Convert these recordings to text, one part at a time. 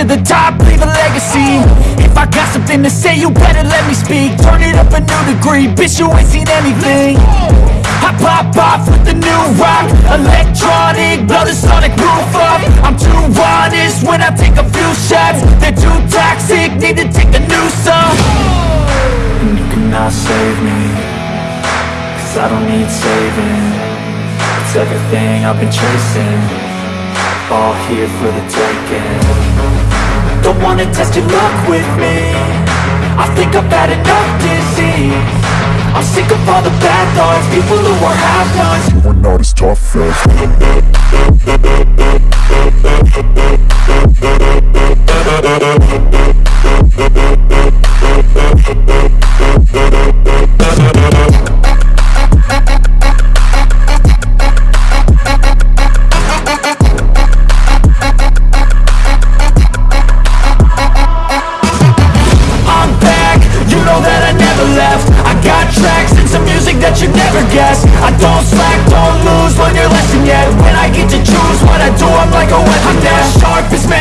to the top, leave a legacy. If I got something to say, you better let me speak. Turn it up a new degree, bitch you ain't seen anything. I pop off with the new rock Electronic, blow the sonic roof up. I'm too honest when I take a few shots. They're too toxic, need to take a new song. And you cannot save me Cause I don't need saving. It's everything I've been chasing. All here for the taking Don't wanna test your luck with me. I think I've had enough disease. I'm sick of all the bad thoughts People who are half-nots You are not as tough as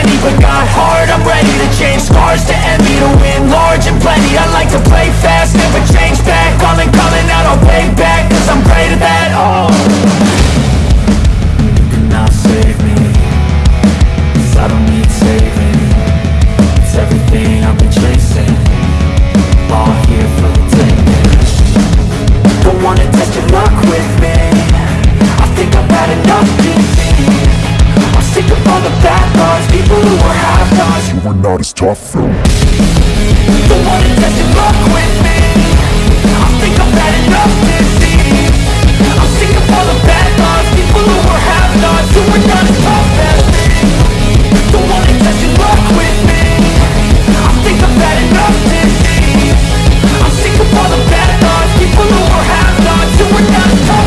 as but got heart I'm ready to change scars to envy To win large and plenty. I like to play fast, never change back. Calling, calling out, I'll you were not as tough. Though The one who doesn't fuck with me. I think I've had enough disease. I'm sick of all the bad thoughts People who are have-nots Who were not as tough as me. The one who doesn't fuck with me. I think I've had enough disease. I'm sick of all the bad thoughts People who are have-nots Who were not as tough